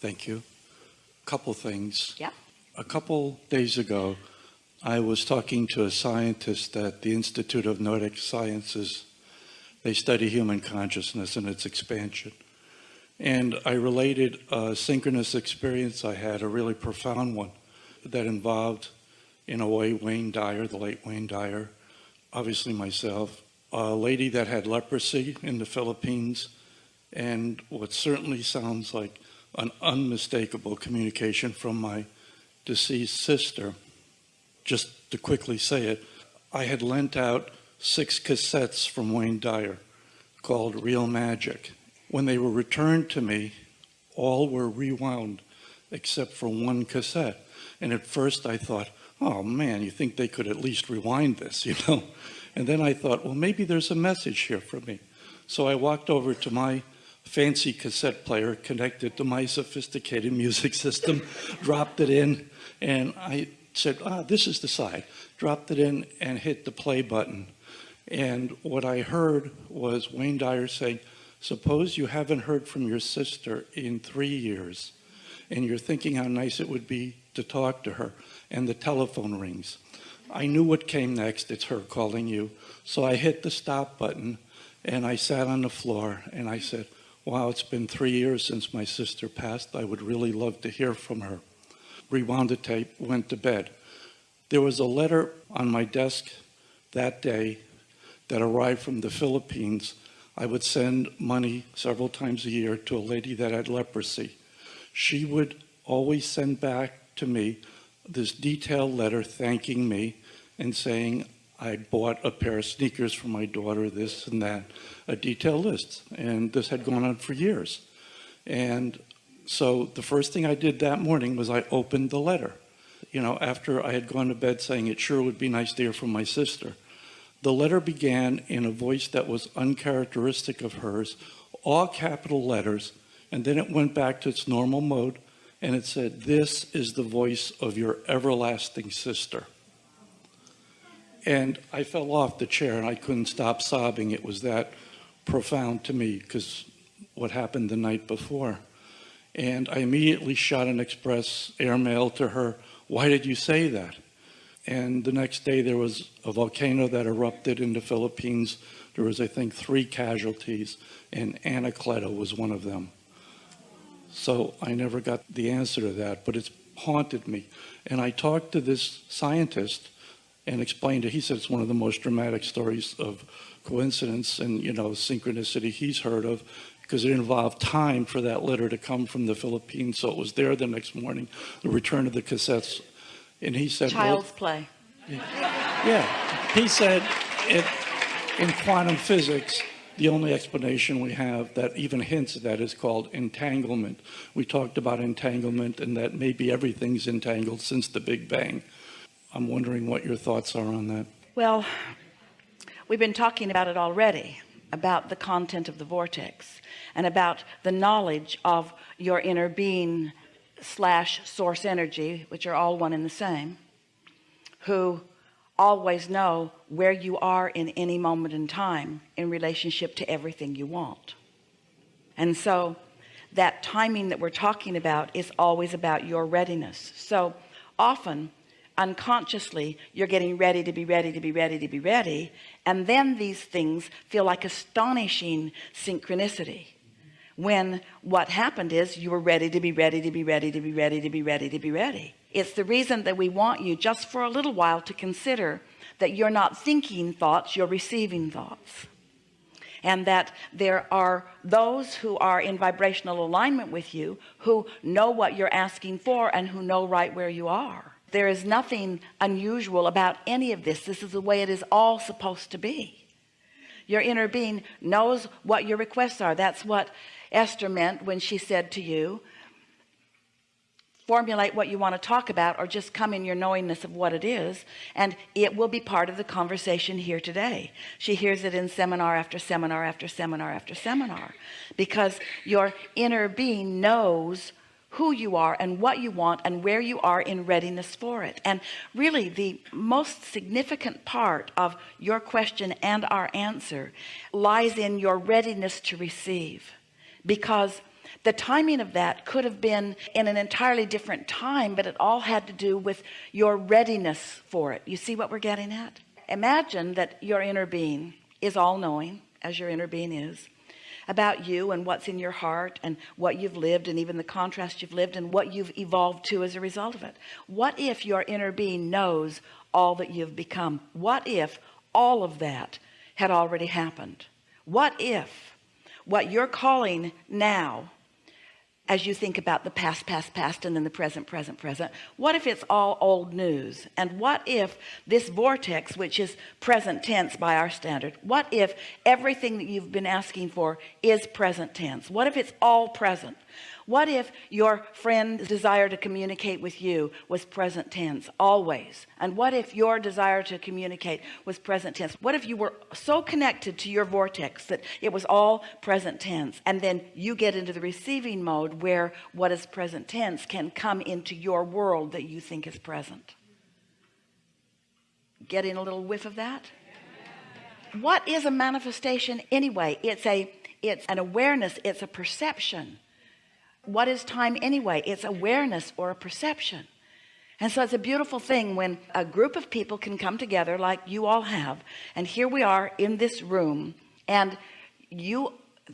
Thank you. A couple things. Yeah. A couple days ago, I was talking to a scientist at the Institute of Noetic Sciences. They study human consciousness and its expansion. And I related a synchronous experience I had, a really profound one, that involved, in a way, Wayne Dyer, the late Wayne Dyer, obviously myself, a lady that had leprosy in the Philippines, and what certainly sounds like an unmistakable communication from my deceased sister. Just to quickly say it, I had lent out six cassettes from Wayne Dyer called Real Magic. When they were returned to me, all were rewound except for one cassette. And at first I thought, oh man, you think they could at least rewind this, you know? And then I thought, well, maybe there's a message here for me. So I walked over to my fancy cassette player connected to my sophisticated music system, dropped it in, and I said, ah, this is the side. Dropped it in and hit the play button. And what I heard was Wayne Dyer saying, Suppose you haven't heard from your sister in three years and you're thinking how nice it would be to talk to her and the telephone rings. I knew what came next. It's her calling you. So I hit the stop button and I sat on the floor and I said, wow, it's been three years since my sister passed. I would really love to hear from her. Rewound the tape, went to bed. There was a letter on my desk that day that arrived from the Philippines I would send money several times a year to a lady that had leprosy. She would always send back to me this detailed letter thanking me and saying I bought a pair of sneakers for my daughter, this and that, a detailed list. And this had gone on for years. And so the first thing I did that morning was I opened the letter. You know, after I had gone to bed saying it sure would be nice to hear from my sister. The letter began in a voice that was uncharacteristic of hers, all capital letters, and then it went back to its normal mode and it said, This is the voice of your everlasting sister. And I fell off the chair and I couldn't stop sobbing. It was that profound to me because what happened the night before. And I immediately shot an express airmail to her. Why did you say that? And the next day there was a volcano that erupted in the Philippines. There was, I think, three casualties, and Anacleto was one of them. So I never got the answer to that, but it's haunted me. And I talked to this scientist and explained it. He said it's one of the most dramatic stories of coincidence and, you know, synchronicity he's heard of because it involved time for that letter to come from the Philippines. So it was there the next morning, the return of the cassettes and he said, Child's well, play. Yeah. He said, it, in quantum physics, the only explanation we have that even hints at that is called entanglement. We talked about entanglement and that maybe everything's entangled since the Big Bang. I'm wondering what your thoughts are on that. Well, we've been talking about it already, about the content of the vortex and about the knowledge of your inner being slash source energy which are all one and the same who always know where you are in any moment in time in relationship to everything you want and so that timing that we're talking about is always about your readiness so often unconsciously you're getting ready to be ready to be ready to be ready and then these things feel like astonishing synchronicity. When what happened is you were ready to be ready to be ready to be ready to be ready to be ready. It's the reason that we want you just for a little while to consider that you're not thinking thoughts you're receiving thoughts. And that there are those who are in vibrational alignment with you who know what you're asking for and who know right where you are there is nothing unusual about any of this. This is the way it is all supposed to be. Your inner being knows what your requests are. That's what Esther meant when she said to you formulate what you want to talk about or just come in your knowingness of what it is and it will be part of the conversation here today. She hears it in seminar after seminar after seminar after seminar because your inner being knows who you are and what you want and where you are in readiness for it. And really the most significant part of your question and our answer lies in your readiness to receive. Because the timing of that could have been in an entirely different time but it all had to do with your readiness for it. You see what we're getting at? Imagine that your inner being is all-knowing as your inner being is about you and what's in your heart and what you've lived and even the contrast you've lived and what you've evolved to as a result of it. What if your inner being knows all that you've become? What if all of that had already happened? What if what you're calling now as you think about the past past past and then the present present present. What if it's all old news? And what if this vortex which is present tense by our standard what if everything that you've been asking for is present tense? What if it's all present what if your friend's desire to communicate with you was present tense always? And what if your desire to communicate was present tense? What if you were so connected to your vortex that it was all present tense? And then you get into the receiving mode where what is present tense can come into your world that you think is present. Getting a little whiff of that? What is a manifestation anyway? It's a it's an awareness it's a perception what is time anyway? It's awareness or a perception. And so it's a beautiful thing when a group of people can come together like you all have and here we are in this room and you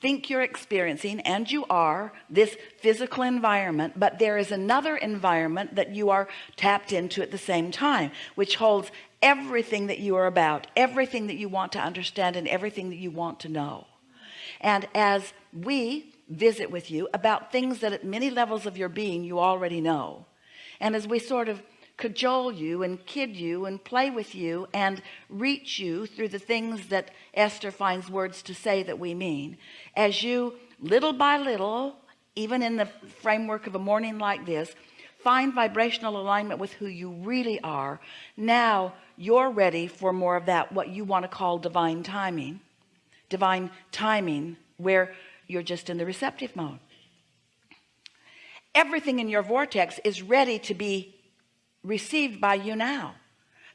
think you're experiencing and you are this physical environment but there is another environment that you are tapped into at the same time which holds everything that you are about everything that you want to understand and everything that you want to know. And as we visit with you about things that at many levels of your being you already know. And as we sort of cajole you and kid you and play with you and reach you through the things that Esther finds words to say that we mean as you little by little even in the framework of a morning like this find vibrational alignment with who you really are now you're ready for more of that what you want to call divine timing. Divine timing where you're just in the receptive mode. Everything in your vortex is ready to be received by you now.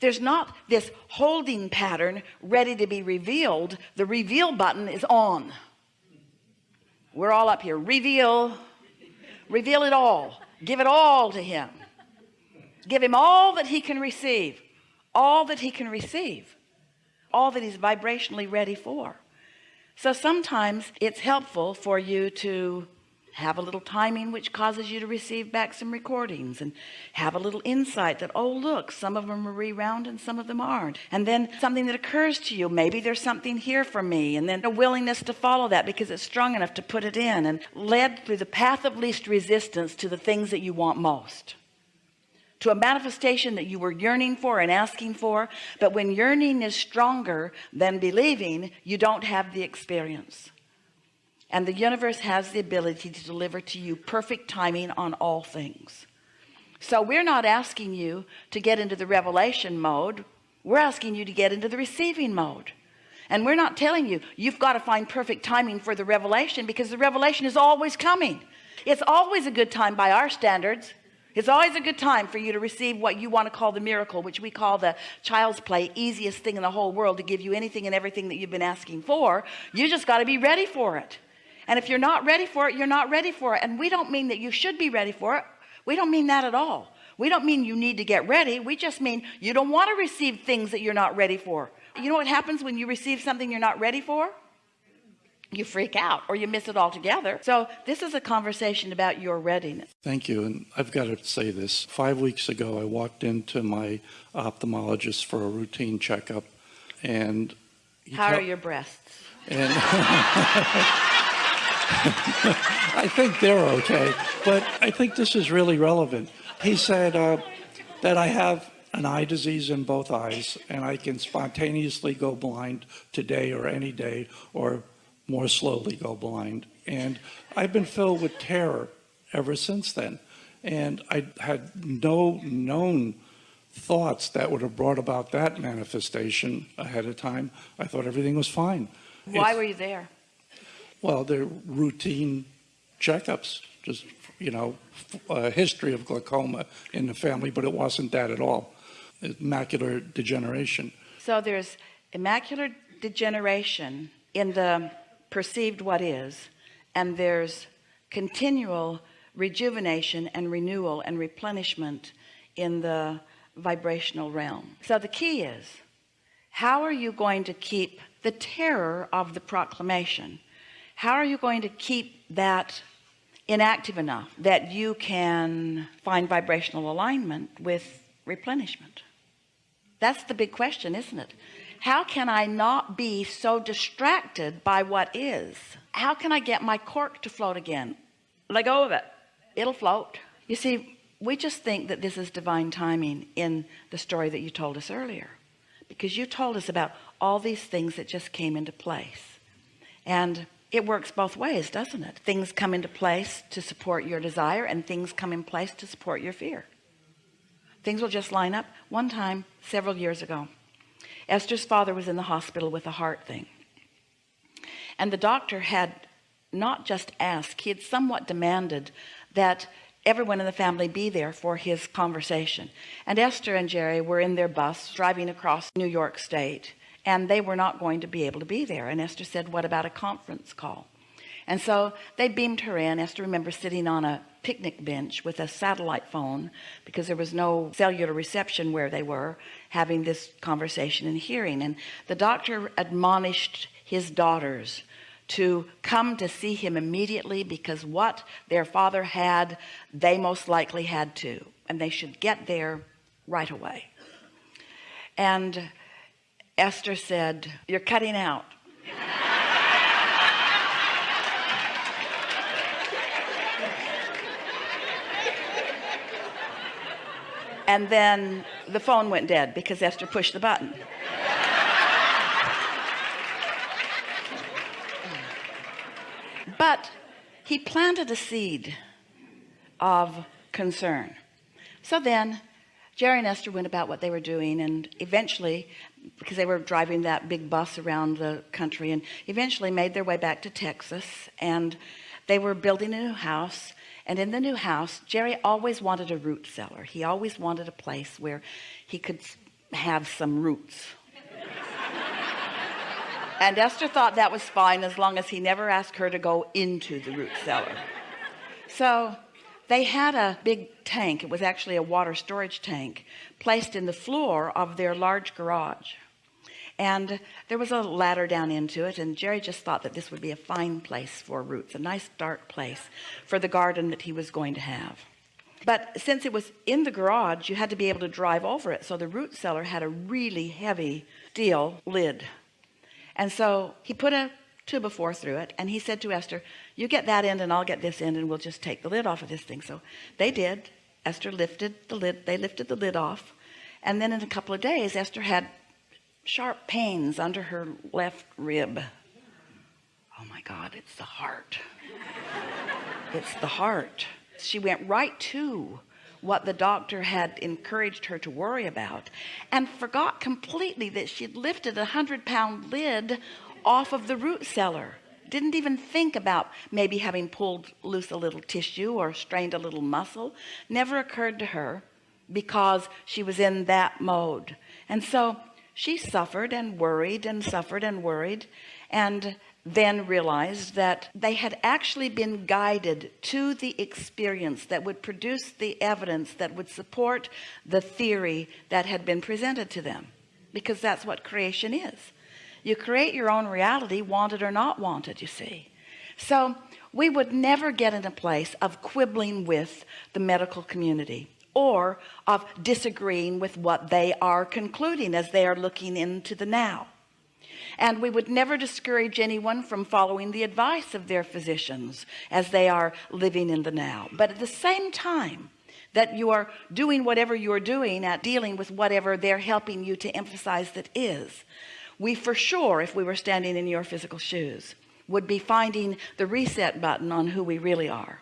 There's not this holding pattern ready to be revealed. The reveal button is on. We're all up here. Reveal. Reveal it all. Give it all to him. Give him all that he can receive. All that he can receive. All that he's vibrationally ready for so sometimes it's helpful for you to have a little timing which causes you to receive back some recordings and have a little insight that oh look some of them are rewound and some of them aren't. And then something that occurs to you maybe there's something here for me. And then a willingness to follow that because it's strong enough to put it in and led through the path of least resistance to the things that you want most to a manifestation that you were yearning for and asking for but when yearning is stronger than believing you don't have the experience. And the universe has the ability to deliver to you perfect timing on all things. So we're not asking you to get into the revelation mode. We're asking you to get into the receiving mode. And we're not telling you you've got to find perfect timing for the revelation because the revelation is always coming. It's always a good time by our standards it's always a good time for you to receive what you want to call the miracle which we call the child's play easiest thing in the whole world to give you anything and everything that you've been asking for. You just got to be ready for it. And if you're not ready for it you're not ready for it. And we don't mean that you should be ready for it. We don't mean that at all. We don't mean you need to get ready. We just mean you don't want to receive things that you're not ready for. You know what happens when you receive something you're not ready for you freak out or you miss it altogether so this is a conversation about your readiness Thank you. And I've got to say this. Five weeks ago, I walked into my ophthalmologist for a routine checkup. And how are your breasts And I think they're okay, but I think this is really relevant. He said uh, that I have an eye disease in both eyes and I can spontaneously go blind today or any day or more slowly go blind. And I've been filled with terror ever since then. And I had no known thoughts that would have brought about that manifestation ahead of time. I thought everything was fine. why It's- were you there well, they're routine checkups, just, you know, a history of glaucoma in the family, but it wasn't that at all. It's Macular degeneration. so there's immacular degeneration in the perceived what is and there's continual rejuvenation and renewal and replenishment in the vibrational realm. So the key is how are you going to keep the terror of the proclamation? How are you going to keep that inactive enough that you can find vibrational alignment with replenishment? That's the big question isn't it how can I not be so distracted by what is? How can I get my cork to float again? Let go of it. It'll float. You see we just think that this is divine timing in the story that you told us earlier because you told us about all these things that just came into place. And it works both ways doesn't it? Things come into place to support your desire and things come in place to support your fear. Things will just line up. One time several years ago Esther's father was in the hospital with a heart thing. And the doctor had not just asked he had somewhat demanded that everyone in the family be there for his conversation. And Esther and Jerry were in their bus driving across New York State and they were not going to be able to be there. And Esther said what about a conference call and so they beamed her in. Esther remembers sitting on a picnic bench with a satellite phone because there was no cellular reception where they were having this conversation and hearing. And the doctor admonished his daughters to come to see him immediately because what their father had they most likely had to and they should get there right away. And Esther said you're cutting out and then the phone went dead because Esther pushed the button. But he planted a seed of concern. So then Jerry and Esther went about what they were doing and eventually because they were driving that big bus around the country and eventually made their way back to Texas and they were building a new house and in the new house Jerry always wanted a root cellar. He always wanted a place where he could have some roots. And Esther thought that was fine as long as he never asked her to go into the root cellar. So they had a big tank. It was actually a water storage tank placed in the floor of their large garage and there was a ladder down into it and Jerry just thought that this would be a fine place for roots a nice dark place for the garden that he was going to have. But since it was in the garage you had to be able to drive over it so the root cellar had a really heavy steel lid. And so he put a two before through it and he said to Esther you get that end and I'll get this end and we'll just take the lid off of this thing. So they did. Esther lifted the lid they lifted the lid off and then in a couple of days Esther had sharp pains under her left rib. Oh my God it's the heart. It's the heart. She went right to what the doctor had encouraged her to worry about and forgot completely that she'd lifted a hundred pound lid off of the root cellar. Didn't even think about maybe having pulled loose a little tissue or strained a little muscle. Never occurred to her because she was in that mode. And so she suffered and worried and suffered and worried and then realized that they had actually been guided to the experience that would produce the evidence that would support the theory that had been presented to them because that's what creation is. You create your own reality wanted or not wanted you see. So we would never get in a place of quibbling with the medical community or of disagreeing with what they are concluding as they are looking into the now. And we would never discourage anyone from following the advice of their physicians as they are living in the now. But at the same time that you are doing whatever you're doing at dealing with whatever they're helping you to emphasize that is we for sure if we were standing in your physical shoes would be finding the reset button on who we really are